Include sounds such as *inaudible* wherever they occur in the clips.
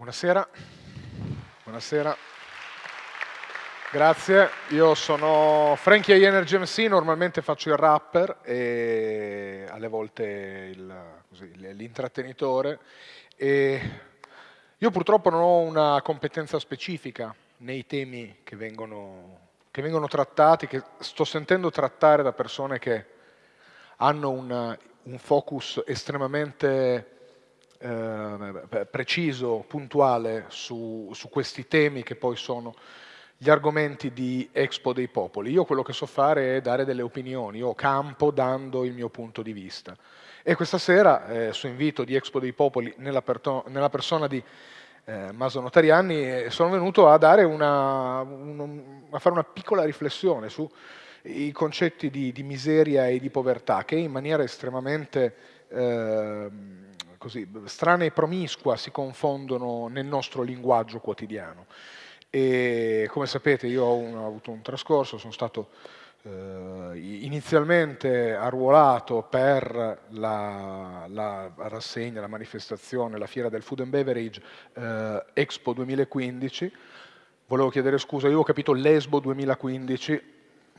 Buonasera. Buonasera. Grazie, io sono Frankie Energy MC, normalmente faccio il rapper e alle volte l'intrattenitore. Io purtroppo non ho una competenza specifica nei temi che vengono, che vengono trattati, che sto sentendo trattare da persone che hanno un, un focus estremamente eh, preciso, puntuale su, su questi temi che poi sono gli argomenti di Expo dei Popoli. Io quello che so fare è dare delle opinioni, io campo dando il mio punto di vista. E questa sera, eh, su invito di Expo dei Popoli, nella, nella persona di eh, Maso Notarianni, eh, sono venuto a, una, un, a, fare una piccola riflessione sui concetti di, di, miseria e di povertà, che in maniera estremamente eh, così, strana e promiscua si confondono nel nostro linguaggio quotidiano. E come sapete io ho, un, ho avuto un trascorso, sono stato eh, inizialmente arruolato per la, la, rassegna, la manifestazione, la fiera del Food and Beverage eh, Expo 2015, volevo chiedere scusa, io ho capito l'Esbo 2015,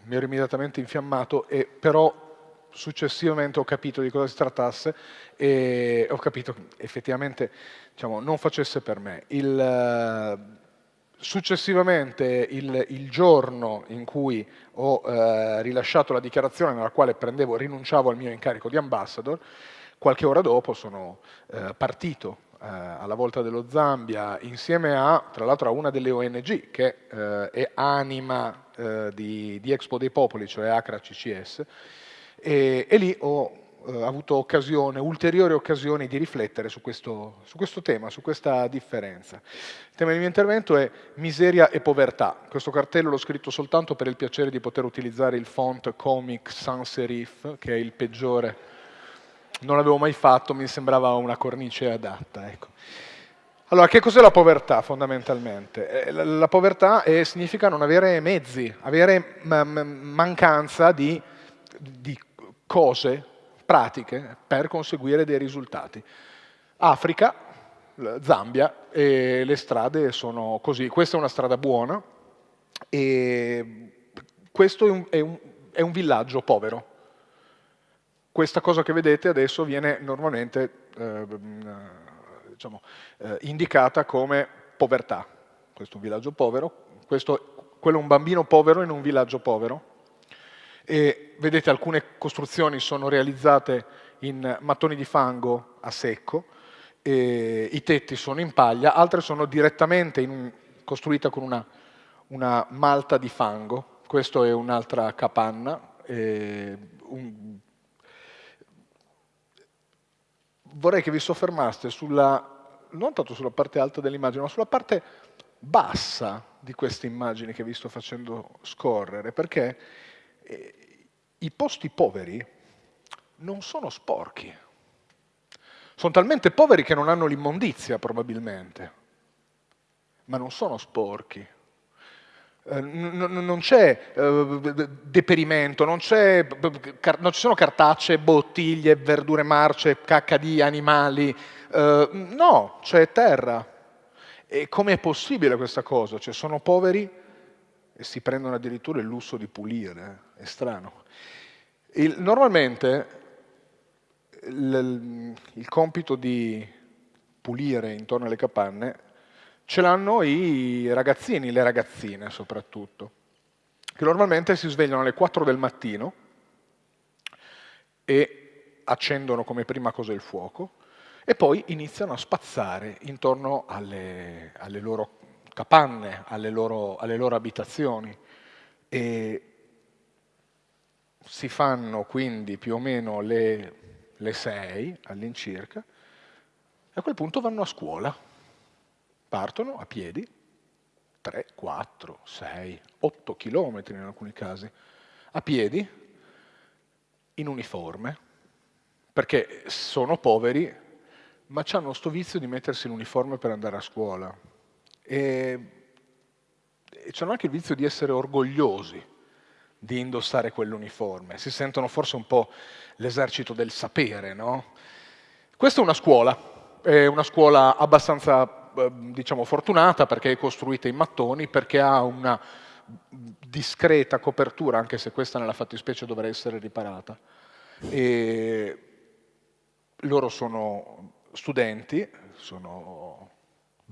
mi ero immediatamente infiammato, e però successivamente ho capito di cosa si trattasse e ho capito che effettivamente diciamo, non facesse per me. Il, eh, successivamente il, il, giorno in cui ho eh, rilasciato la dichiarazione nella quale prendevo, rinunciavo al mio incarico di ambassador, qualche ora dopo sono eh, partito eh, alla volta dello Zambia insieme a, tra l'altro, a una delle ONG che eh, è anima eh, di, di Expo dei Popoli, cioè Acra CCS, e, e lì ho eh, avuto occasione, ulteriori occasioni di riflettere su questo, su questo, tema, su questa differenza. Il tema del mio intervento è miseria e povertà. Questo cartello l'ho scritto soltanto per il piacere di poter utilizzare il font Comic Sans Serif, che è il peggiore. Non l'avevo mai fatto, mi sembrava una cornice adatta. Ecco. Allora, che cos'è la povertà fondamentalmente? Eh, la povertà è, significa non avere mezzi, avere mancanza di, di cose pratiche per conseguire dei risultati. Africa, Zambia, e le strade sono così. Questa è una strada buona e questo è un, è un, è un villaggio povero. Questa cosa che vedete adesso viene normalmente eh, diciamo, eh, indicata come povertà. Questo è un villaggio povero, questo, quello è un bambino povero in un villaggio povero, e vedete alcune costruzioni sono realizzate in mattoni di fango a secco, i tetti sono in paglia, altre sono direttamente in, costruite con una, una, malta di fango, questa è un'altra capanna, un... vorrei che vi soffermaste sulla, non tanto sulla parte alta dell'immagine, ma sulla parte bassa di queste immagini che vi sto facendo scorrere, perché i posti poveri non sono sporchi. Sono talmente poveri che non hanno l'immondizia, probabilmente, ma non sono sporchi. Eh, non c'è eh, deperimento, non, non, ci sono cartacee, bottiglie, verdure marce, cacca di animali, eh, no, c'è terra. E com'è possibile questa cosa? Cioè sono poveri e si prendono addirittura il lusso di pulire, è strano. Il, normalmente il, il compito di pulire intorno alle capanne ce l'hanno i ragazzini, le ragazzine soprattutto, che normalmente si svegliano alle 4 del mattino e accendono come prima cosa il fuoco e poi iniziano a spazzare intorno alle, alle loro capanne, alle loro, alle loro abitazioni. E si fanno quindi più o meno le, le sei all'incirca, e a quel punto vanno a scuola, partono a piedi, 3, 4, 6, 8 chilometri in alcuni casi, a piedi, in uniforme, perché sono poveri, ma hanno sto vizio di mettersi l'uniforme per andare a scuola. E, e hanno anche il vizio di essere orgogliosi di indossare quell'uniforme. Si sentono forse un po' l'esercito del sapere, no? Questa è una scuola, è una scuola abbastanza diciamo, fortunata perché è costruita in mattoni, perché ha una discreta copertura, anche se questa nella fattispecie dovrà essere riparata. E loro sono studenti, sono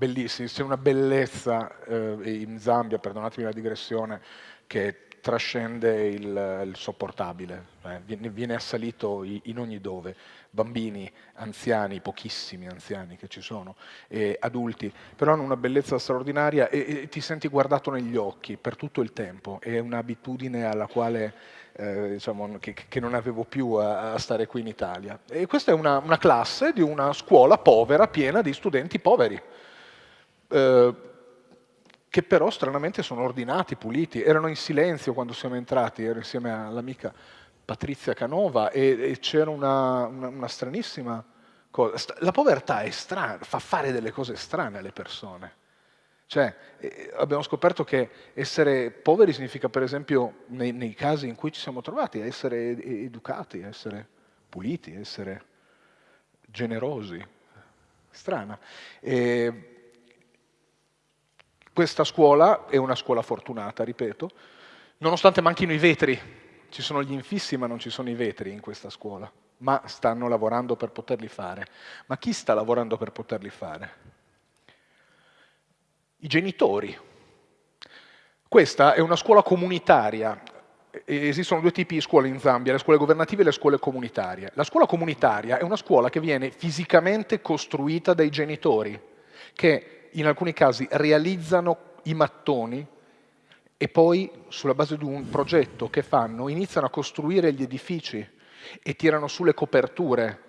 bellissimi, c'è una bellezza eh, in Zambia, perdonatemi la digressione, che trascende il, il sopportabile, eh, viene, viene, assalito in ogni dove, bambini, anziani, pochissimi anziani che ci sono, e adulti, però hanno una bellezza straordinaria e, e ti senti guardato negli occhi per tutto il tempo, è un'abitudine alla quale eh, diciamo, che, che, non avevo più a, a, stare qui in Italia. E questa è una, una, classe di una scuola povera, piena di studenti poveri. Eh, che però stranamente sono ordinati, puliti, erano in silenzio quando siamo entrati, ero insieme all'amica Patrizia Canova e, e c'era una, una, una, stranissima cosa. La povertà è strana, fa fare delle cose strane alle persone. Cioè, eh, abbiamo scoperto che essere poveri significa, per esempio, nei, nei, casi in cui ci siamo trovati, essere educati, essere puliti, essere generosi. Strana. E, questa scuola è una scuola fortunata, ripeto, nonostante manchino i vetri, ci sono gli infissi ma non ci sono i vetri in questa scuola, ma stanno lavorando per poterli fare. Ma chi sta lavorando per poterli fare? I genitori. Questa è una scuola comunitaria, esistono due tipi di scuole in Zambia, le scuole governative e le scuole comunitarie. La scuola comunitaria è una scuola che viene fisicamente costruita dai genitori, che in alcuni casi realizzano i mattoni e poi sulla base di un progetto che fanno iniziano a costruire gli edifici e tirano su le coperture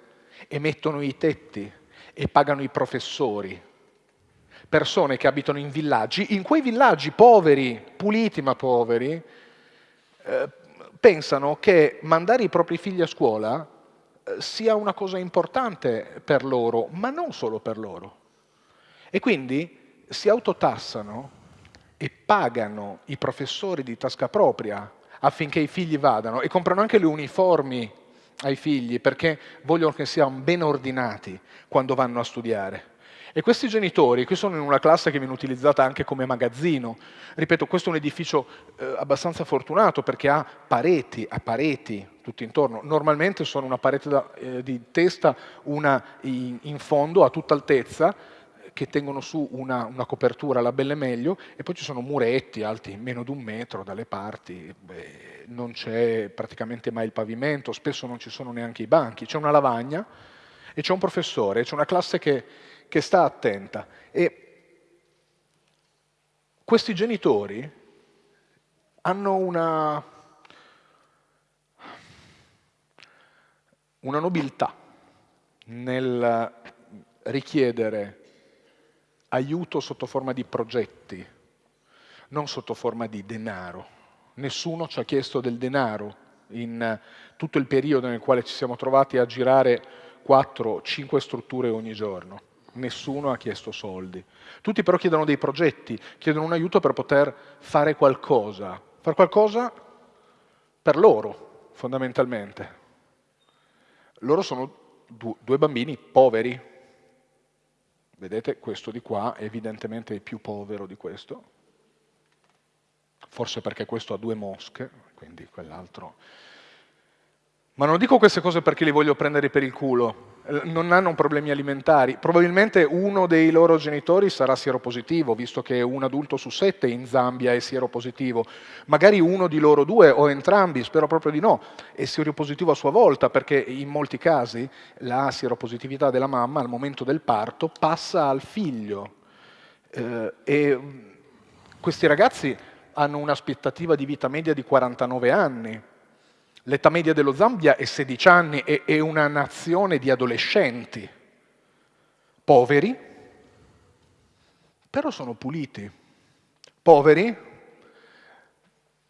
e mettono i tetti e pagano i professori. Persone che abitano in villaggi, in quei villaggi poveri, puliti ma poveri, eh, pensano che mandare i propri figli a scuola eh, sia una cosa importante per loro, ma non solo per loro. E quindi si autotassano e pagano i professori di tasca propria affinché i figli vadano e comprano anche le uniformi ai figli perché vogliono che siano ben ordinati quando vanno a studiare. E questi genitori, qui sono in una classe che viene utilizzata anche come magazzino, ripeto, questo è un edificio eh, abbastanza fortunato perché ha pareti, ha pareti tutti intorno, normalmente sono una parete da, eh, di testa, una in, in fondo a tutta altezza, che tengono su una, una, copertura, la belle meglio, e poi ci sono muretti alti meno di un metro dalle parti, Beh, non c'è praticamente mai il pavimento, spesso non ci sono neanche i banchi, c'è una lavagna e c'è un professore, c'è una classe che, che sta attenta. E questi genitori hanno una, una nobiltà nel richiedere aiuto sotto forma di progetti, non sotto forma di denaro. Nessuno ci ha chiesto del denaro in tutto il periodo nel quale ci siamo trovati a girare 4-5 strutture ogni giorno. Nessuno ha chiesto soldi. Tutti però chiedono dei progetti, chiedono un aiuto per poter fare qualcosa. Fare qualcosa per loro, fondamentalmente. Loro sono due bambini poveri, Vedete, questo di qua è evidentemente più povero di questo, forse perché questo ha due mosche, quindi quell'altro... Ma non dico queste cose perché li voglio prendere per il culo, non hanno problemi alimentari. Probabilmente uno dei loro genitori sarà sieropositivo, visto che un adulto su sette in Zambia è sieropositivo. Magari uno di loro due, o entrambi, spero proprio di no, è sieropositivo a sua volta, perché in molti casi la sieropositività della mamma al momento del parto passa al figlio. Eh, e questi ragazzi hanno un'aspettativa di vita media di 49 anni, L'età media dello Zambia è 16 anni e è una nazione di adolescenti. Poveri, però sono puliti, poveri,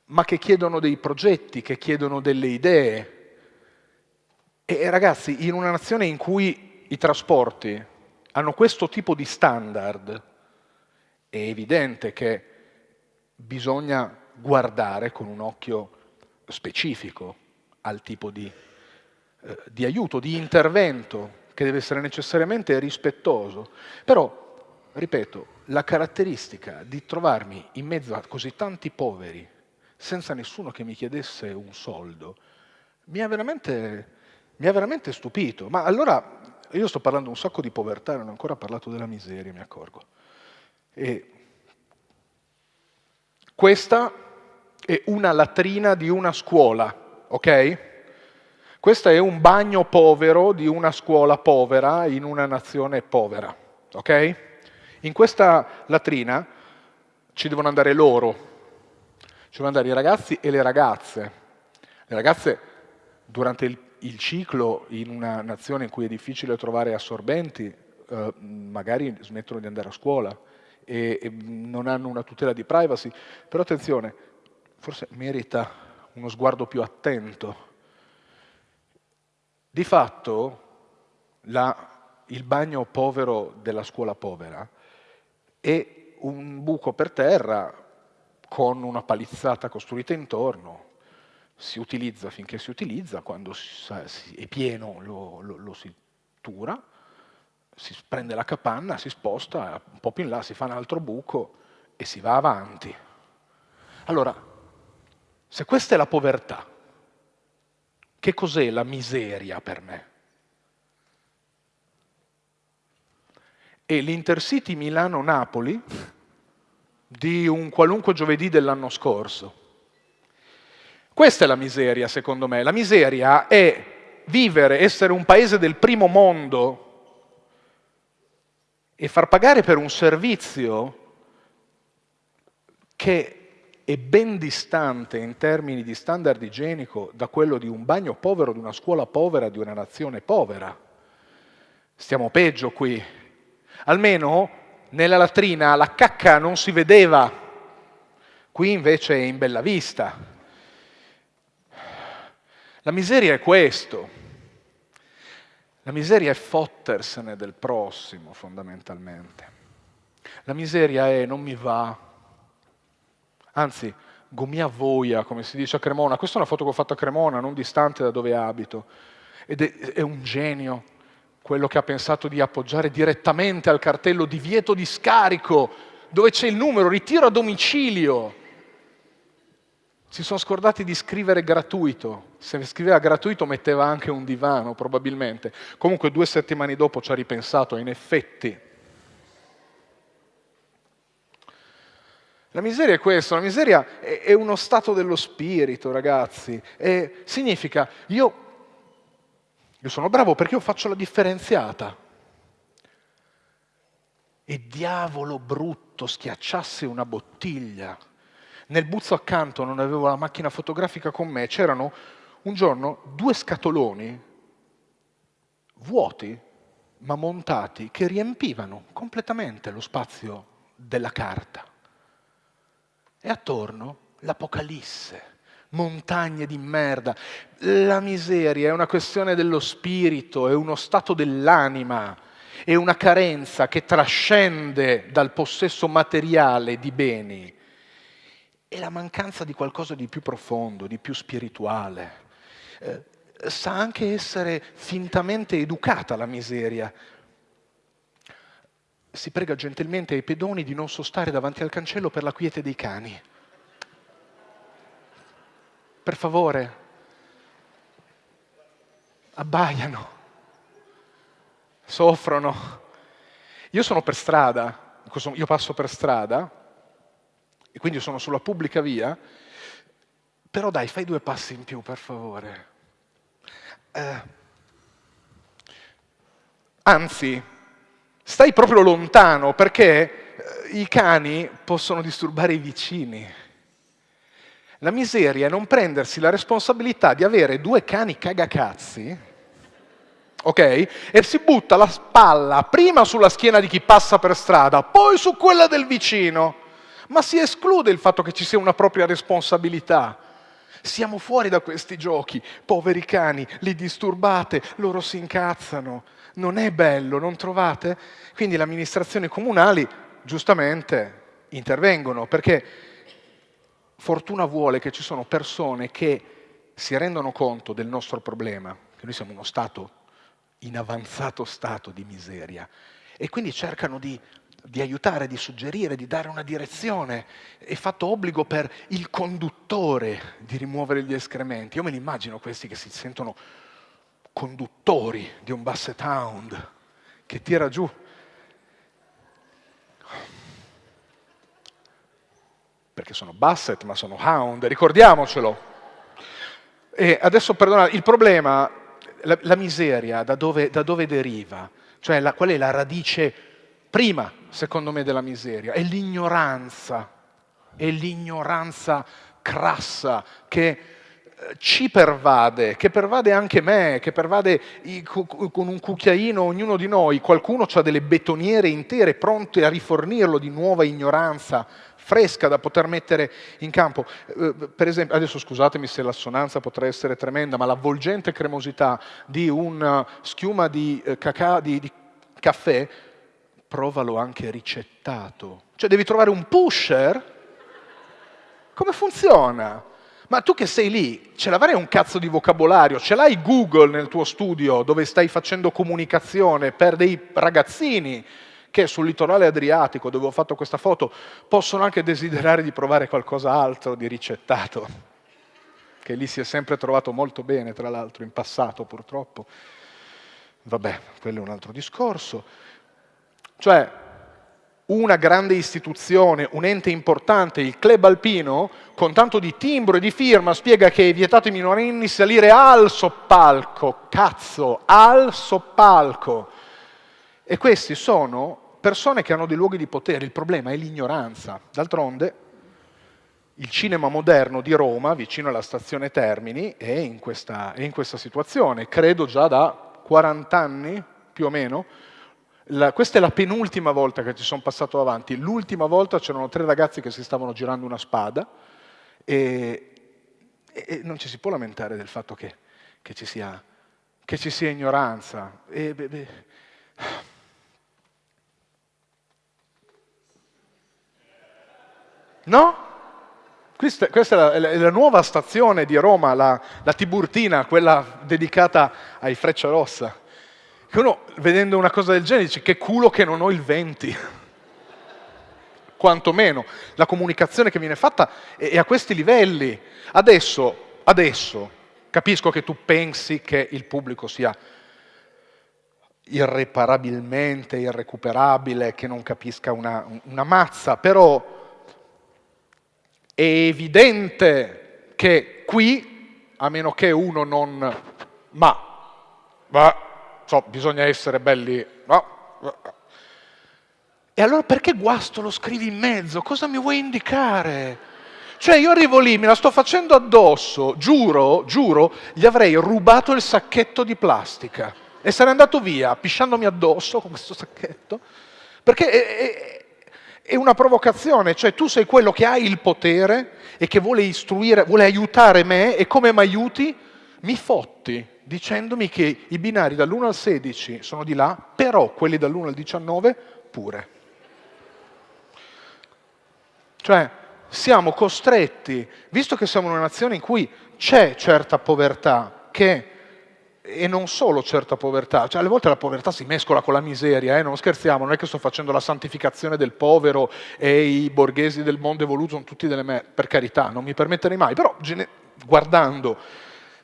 ma che chiedono dei progetti, che chiedono delle idee. E ragazzi, in una nazione in cui i trasporti hanno questo tipo di standard, è evidente che bisogna guardare con un occhio specifico al tipo di, eh, di aiuto, di intervento che deve essere necessariamente rispettoso. Però ripeto, la caratteristica di trovarmi in mezzo a così tanti poveri, senza nessuno che mi chiedesse un soldo, mi ha veramente, mi ha veramente stupito. Ma allora, io sto parlando un sacco di povertà, non ho ancora parlato della miseria, mi accorgo. E questa è una latrina di una scuola, ok? Questo è un bagno povero di una scuola povera in una nazione povera, ok? In questa latrina ci devono andare loro, ci devono andare i ragazzi e le ragazze. Le ragazze durante il, il ciclo in una nazione in cui è difficile trovare assorbenti, eh, magari smettono di andare a scuola e, e non hanno una tutela di privacy, però attenzione, forse merita uno sguardo più attento di fatto la, il bagno povero della scuola povera è un buco per terra con una palizzata costruita intorno, si utilizza finché si utilizza, quando è pieno lo, lo, lo si tura, si prende la capanna, si sposta, un po' più in là si fa un altro buco e si va avanti. Allora, se questa è la povertà, che cos'è la miseria per me? È l'Intercity Milano-Napoli di un qualunque giovedì dell'anno scorso. Questa è la miseria, secondo me. La miseria è vivere, essere un paese del primo mondo e far pagare per un servizio che è ben distante in termini di standard igienico da quello di un bagno povero, di una scuola povera, di una nazione povera. Stiamo peggio qui. Almeno nella latrina la cacca non si vedeva, qui invece è in bella vista. La miseria è questo. La miseria è fottersene del prossimo, fondamentalmente. La miseria è non mi va, anzi gomia voia, come si dice a Cremona. Questa è una foto che ho fatto a Cremona, non distante da dove abito. Ed è, è un genio quello che ha pensato di appoggiare direttamente al cartello divieto di scarico, dove c'è il numero ritiro a domicilio. Si sono scordati di scrivere gratuito. Se scriveva gratuito metteva anche un divano, probabilmente. Comunque due settimane dopo ci ha ripensato, in effetti La miseria è questo, la miseria è, uno stato dello spirito, ragazzi. E significa, io, io sono bravo perché io faccio la differenziata. E diavolo brutto schiacciasse una bottiglia. Nel buzzo accanto non avevo la macchina fotografica con me, c'erano un giorno due scatoloni vuoti, ma montati, che riempivano completamente lo spazio della carta. E attorno l'Apocalisse, montagne di merda. La miseria è una questione dello spirito, è uno stato dell'anima, è una carenza che trascende dal possesso materiale di beni. È la mancanza di qualcosa di più profondo, di più spirituale. Eh, sa anche essere fintamente educata la miseria, si prega gentilmente ai pedoni di non sostare davanti al cancello per la quiete dei cani. Per favore, abbaiano, soffrono. Io sono per strada, io passo per strada, e quindi sono sulla pubblica via, però dai, fai due passi in più, per favore. Eh, anzi, stai proprio lontano perché eh, i cani possono disturbare i vicini. La miseria è non prendersi la responsabilità di avere due cani cagacazzi, ok? E si butta la spalla prima sulla schiena di chi passa per strada, poi su quella del vicino. Ma si esclude il fatto che ci sia una propria responsabilità. Siamo fuori da questi giochi, poveri cani, li disturbate, loro si incazzano. Non è bello, non trovate? Quindi le amministrazioni comunali giustamente intervengono perché fortuna vuole che ci sono persone che si rendono conto del nostro problema, che noi siamo uno Stato in avanzato stato di miseria e quindi cercano di di aiutare, di suggerire, di dare una direzione. È fatto obbligo per il conduttore di rimuovere gli escrementi. Io me li immagino questi che si sentono conduttori di un basset hound che tira giù. Perché sono basset, ma sono hound, ricordiamocelo. E adesso perdonate, il problema, la, la miseria, da dove, da dove deriva? Cioè la, qual è la radice prima, secondo me, della miseria? È l'ignoranza, è l'ignoranza crassa che ci pervade, che pervade anche me, che pervade con un cucchiaino ognuno di noi. Qualcuno ha delle betoniere intere pronte a rifornirlo di nuova ignoranza fresca da poter mettere in campo. Eh, per esempio, adesso scusatemi se l'assonanza potrà essere tremenda, ma l'avvolgente cremosità di una schiuma di, eh, cacà, di, di caffè, provalo anche ricettato. Cioè devi trovare un pusher? Come funziona? Ma tu che sei lì, ce l'avrai un cazzo di vocabolario, ce l'hai Google nel tuo studio dove stai facendo comunicazione per dei ragazzini che sul litorale adriatico, dove ho fatto questa foto, possono anche desiderare di provare qualcos'altro di ricettato, che lì si è sempre trovato molto bene, tra l'altro, in passato purtroppo. Vabbè, quello è un altro discorso. Cioè, una grande istituzione, un ente importante, il club alpino, con tanto di timbro e di firma, spiega che è vietato ai minorenni salire al soppalco, cazzo, al soppalco. E questi sono persone che hanno dei luoghi di potere, il problema è l'ignoranza. D'altronde il cinema moderno di Roma, vicino alla stazione Termini, è in questa, è in questa situazione, credo già da 40 anni più o meno. La, questa è la penultima volta che ci sono passato avanti. L'ultima volta c'erano tre ragazzi che si stavano girando una spada e, e non ci si può lamentare del fatto che, che, ci, sia, che ci, sia, ignoranza. E, beh, beh, No? Questa, questa è, la, è, la, nuova stazione di Roma, la, la Tiburtina, quella dedicata ai Freccia Rossa. Che uno, vedendo una cosa del genere, dice che culo che non ho il 20. *laughs* Quantomeno. La comunicazione che viene fatta è, a questi livelli. Adesso, adesso, capisco che tu pensi che il pubblico sia irreparabilmente irrecuperabile, che non capisca una, una mazza, però è evidente che qui, a meno che uno non... ma, ma so, bisogna essere belli... No? E allora perché guasto lo scrivi in mezzo? Cosa mi vuoi indicare? Cioè io arrivo lì, me la sto facendo addosso, giuro, giuro, gli avrei rubato il sacchetto di plastica e sarei andato via pisciandomi addosso con questo sacchetto, perché è, è, è una provocazione, cioè tu sei quello che ha il potere e che vuole istruire, vuole aiutare me e come mi aiuti? Mi fotti dicendomi che i binari dall'1 al 16 sono di là, però quelli dall'1 al 19 pure. Cioè siamo costretti, visto che siamo una nazione in cui c'è certa povertà, che e non solo certa povertà, cioè alle volte la povertà si mescola con la miseria, eh? non scherziamo, non è che sto facendo la santificazione del povero e i borghesi del mondo evoluto sono tutti delle me, per carità, non mi permetterei mai, però guardando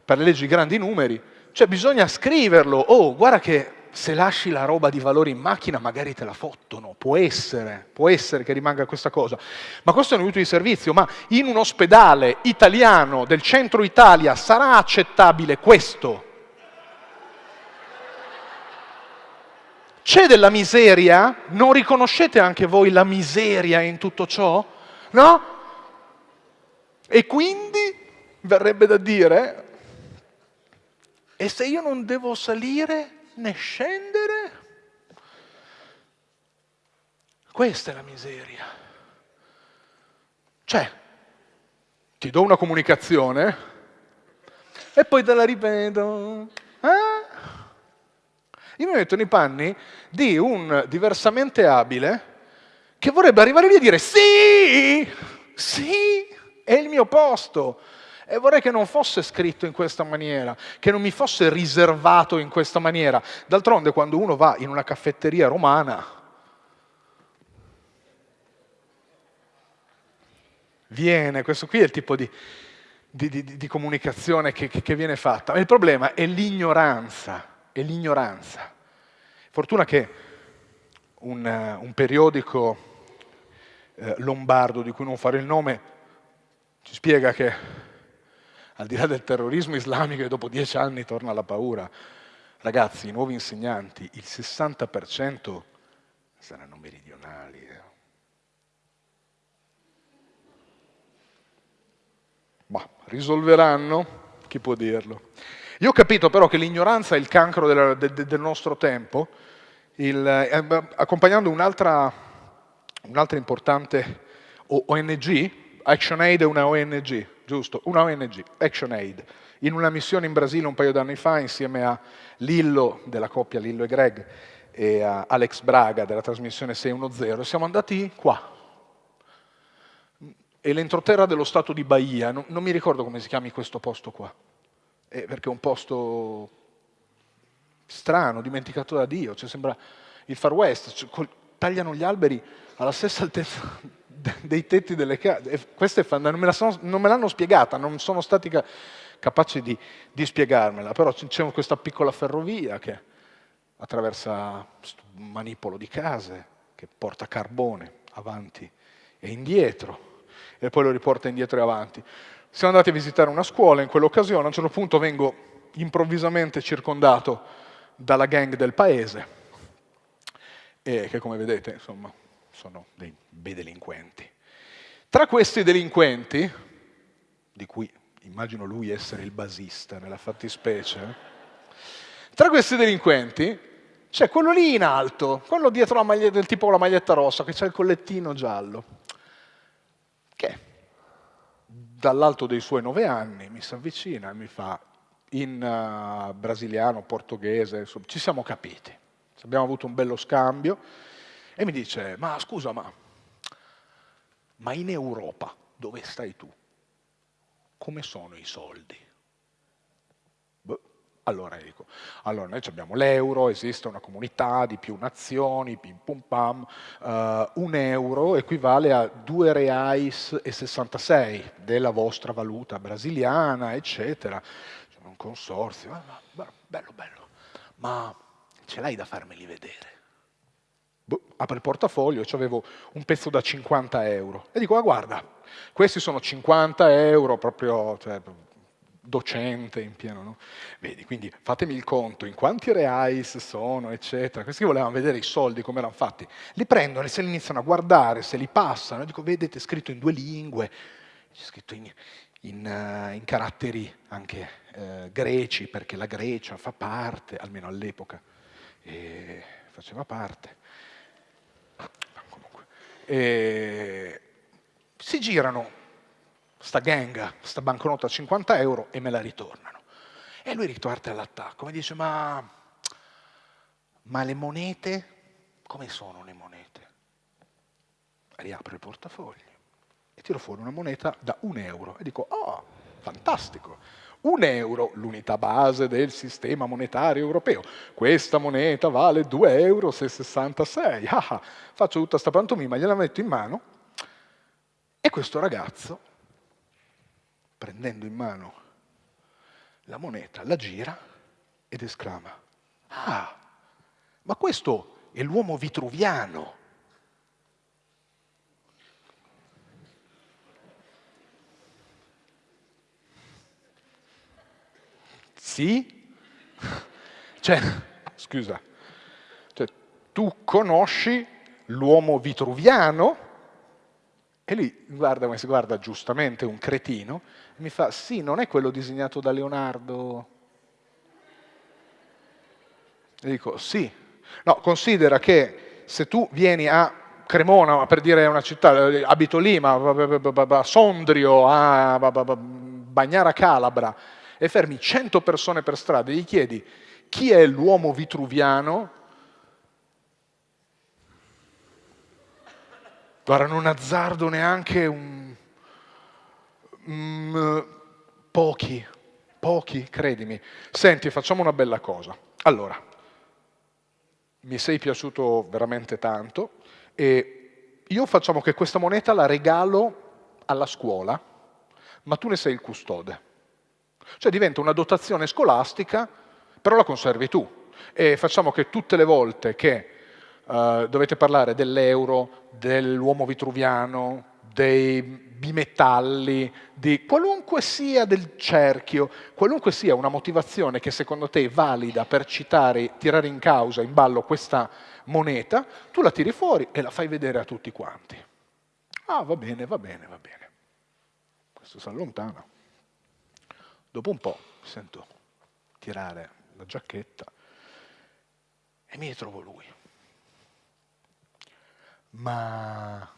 per le leggi grandi numeri, cioè bisogna scriverlo, oh guarda che se lasci la roba di valore in macchina magari te la fottono, può essere, può essere che rimanga questa cosa, ma questo è un aiuto di servizio, ma in un ospedale italiano del centro Italia sarà accettabile questo? C'è della miseria? Non riconoscete anche voi la miseria in tutto ciò? No? E quindi verrebbe da dire, e se io non devo salire né scendere? Questa è la miseria. Cioè, ti do una comunicazione e poi te la ripeto. Eh? Io mi metto nei panni di un diversamente abile che vorrebbe arrivare lì e dire sì, sì, è il mio posto. E vorrei che non fosse scritto in questa maniera, che non mi fosse riservato in questa maniera. D'altronde quando uno va in una caffetteria romana, viene, questo qui è il tipo di, di, di, di comunicazione che, che, viene fatta. Ma il problema è l'ignoranza, è l'ignoranza. Fortuna che un, eh, un periodico eh, lombardo, di cui non fare il nome, ci spiega che al di là del terrorismo islamico e dopo dieci anni torna la paura, ragazzi, i nuovi insegnanti, il 60% saranno meridionali. Eh. Ma risolveranno? Chi può dirlo? Io ho capito però che l'ignoranza è il cancro del, del, del nostro tempo, il, eh, accompagnando un'altra un importante ONG, ActionAid è una ONG, giusto? Una ONG, ActionAid, in una missione in Brasile un paio d'anni fa insieme a Lillo della coppia Lillo e Greg e a Alex Braga della trasmissione 610, siamo andati qua, è l'entroterra dello stato di Bahia, non, non, mi ricordo come si chiami questo posto qua, eh, perché è un posto strano, dimenticato da Dio, cioè sembra il Far West, cioè, tagliano gli alberi alla stessa altezza *laughs* dei tetti delle case. Questa è non me l'hanno spiegata, non sono stati ca capaci di, di, spiegarmela, però c'è questa piccola ferrovia che attraversa un manipolo di case, che porta carbone avanti e indietro, e poi lo riporta indietro e avanti. Siamo andati a visitare una scuola in quell'occasione, a un certo punto vengo improvvisamente circondato dalla gang del paese, e che come vedete insomma, sono dei bei delinquenti. Tra questi delinquenti, di cui immagino lui essere il basista nella fattispecie, tra questi delinquenti c'è quello lì in alto, quello dietro la maglietta, del tipo con la maglietta rossa, che c'ha il collettino giallo, che dall'alto dei suoi nove anni mi si avvicina e mi fa in uh, brasiliano, portoghese, ci siamo capiti, abbiamo avuto un bello scambio, e mi dice, ma scusa, ma, ma in Europa dove stai tu? Come sono i soldi? Beh, allora dico, allora noi abbiamo l'euro, esiste una comunità di più nazioni, pim pum pam, uh, un euro equivale a 2 reais e 66 della vostra valuta brasiliana, eccetera. C'è un consorzio, ma, bello, bello, ma ce l'hai da farmeli vedere? Boh, apre il portafoglio e avevo un pezzo da 50 euro. E dico, ah, guarda, questi sono 50 euro proprio cioè, docente in pieno, no? Vedi, quindi fatemi il conto, in quanti reais sono, eccetera. Questi volevano vedere i soldi, come erano fatti. Li prendono e se li iniziano a guardare, se li passano. Dico, vedete, è scritto in due lingue, c'è scritto in, in, uh, in, caratteri anche uh, greci, perché la Grecia fa parte, almeno all'epoca, faceva parte e si girano sta gang, sta banconota a 50 euro e me la ritornano. E lui riparte all'attacco, mi dice ma, ma le monete, come sono le monete? Riapro il portafoglio e tiro fuori una moneta da un euro e dico, oh, fantastico, un euro, l'unità base del sistema monetario europeo. Questa moneta vale 2,66 euro. Ah, ah, faccio tutta questa pantomima, gliela metto in mano e questo ragazzo, prendendo in mano la moneta, la gira ed esclama, ah, ma questo è l'uomo vitruviano Sì? *laughs* Cioè, scusa, cioè, tu conosci l'uomo vitruviano? E lui guarda come si guarda giustamente un cretino, e mi fa, sì, non è quello disegnato da Leonardo? E dico, sì. No, considera che se tu vieni a Cremona, per dire una città, abito lì, ma a Sondrio, a Bagnara Calabra, e fermi 100 persone per strada e gli chiedi chi è l'uomo vitruviano, guarda, non azzardo neanche un... Mm, pochi, pochi, credimi. Senti, facciamo una bella cosa. Allora, mi sei piaciuto veramente tanto e io facciamo che questa moneta la regalo alla scuola, ma tu ne sei il custode. Cioè diventa una dotazione scolastica, però la conservi tu. E facciamo che tutte le volte che uh, dovete parlare dell'euro, dell'uomo vitruviano, dei bimetalli, di qualunque sia del cerchio, qualunque sia una motivazione che secondo te è valida per citare, tirare in causa, in ballo questa moneta, tu la tiri fuori e la fai vedere a tutti quanti. Ah, va bene, va bene, va bene. Questo si allontana. Dopo un po' sento tirare la giacchetta e mi ritrovo lui. Ma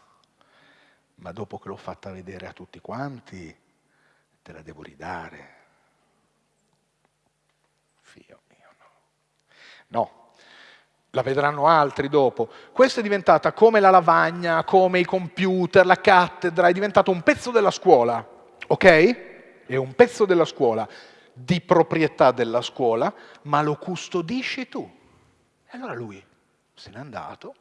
ma dopo che l'ho fatta vedere a tutti quanti, te la devo ridare. Figlio mio, no. No, la vedranno altri dopo. Questa è diventata come la lavagna, come i computer, la cattedra, è diventato un pezzo della scuola, ok? È un pezzo della scuola, di proprietà della scuola, ma lo custodisci tu. E allora lui se n'è andato,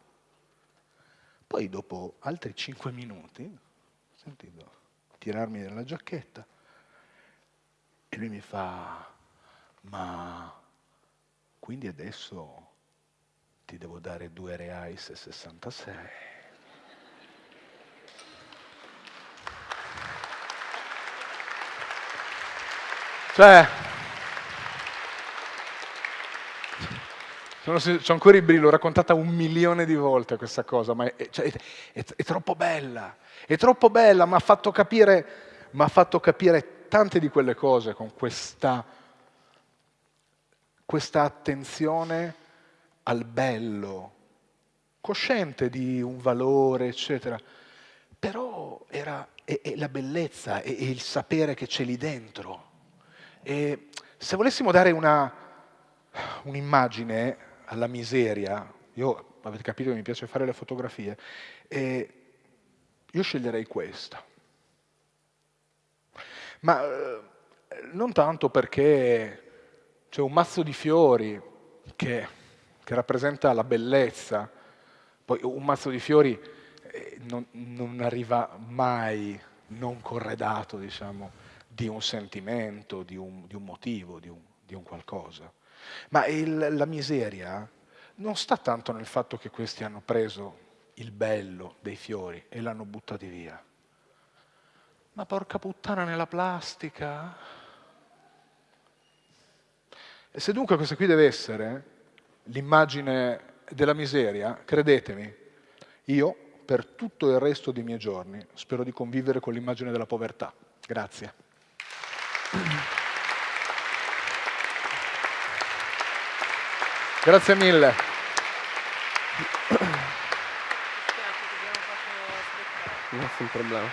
poi dopo altri cinque minuti ho sentito tirarmi dalla giacchetta e lui mi fa, ma quindi adesso ti devo dare due reais e 66. Cioè, C'ho ancora i brividi, l'ho raccontata un milione di volte questa cosa, ma è, cioè, è, è, troppo bella, è troppo bella, mi ha fatto, fatto capire, tante di quelle cose con questa, questa attenzione al bello, cosciente di un valore, eccetera. Però era è, è la bellezza, è, il sapere che c'è lì dentro. E se volessimo dare un'immagine alla miseria, io avete capito che mi piace fare le fotografie, io sceglierei questa. Ma eh, non tanto perché c'è un mazzo di fiori che, che, rappresenta la bellezza, poi un mazzo di fiori eh, non, non, arriva mai non corredato, diciamo, di un sentimento, di un, di un motivo, di un, di un qualcosa. Ma il, la miseria non sta tanto nel fatto che questi hanno preso il bello dei fiori e l'hanno buttati via. Ma porca puttana nella plastica. E se dunque questa qui deve essere l'immagine della miseria, credetemi, io per tutto il resto dei miei giorni spero di convivere con l'immagine della povertà. Grazie. Grazie mille. Nessun problema.